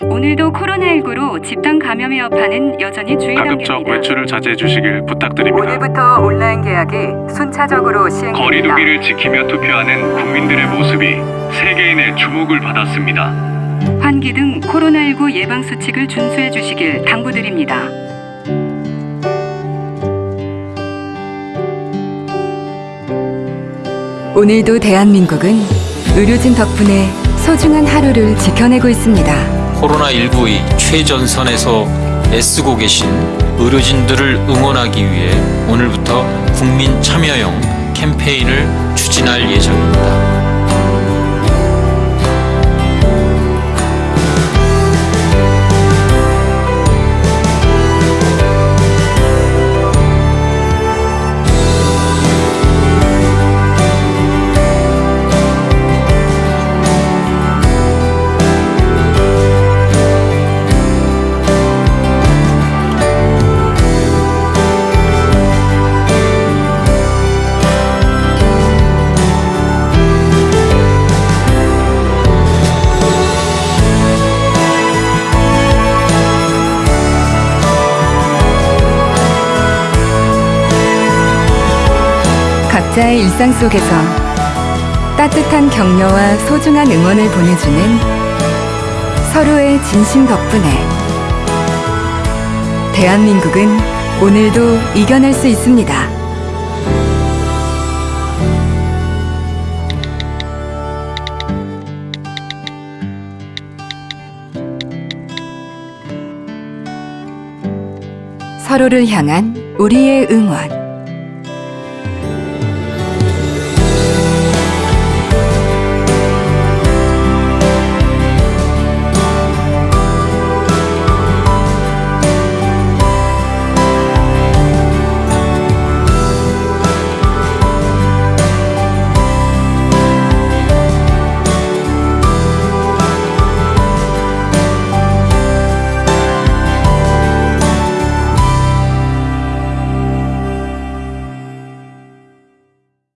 오늘도 코로나19로 집단 감염의 여파는 여전히 주의 가급적 단계입니다. 외출을 자제해 주시길 부탁드립니다. 오늘부터 온라인 계약이 순차적으로 시행됩니다. 거리두기를 지키며 투표하는 국민들의 모습이 세계인의 주목을 받았습니다. 환기 등 코로나19 예방 수칙을 준수해 주시길 당부드립니다. 오늘도 대한민국은 의료진 덕분에 소중한 하루를 지켜내고 있습니다. 코로나19의 최전선에서 애쓰고 계신 의료진들을 응원하기 위해 오늘부터 국민 참여형 캠페인을 추진할 예정입니다. 각자의 일상 속에서 따뜻한 격려와 소중한 응원을 보내주는 서로의 진심 덕분에 대한민국은 오늘도 이겨낼 수 있습니다. 서로를 향한 우리의 응원.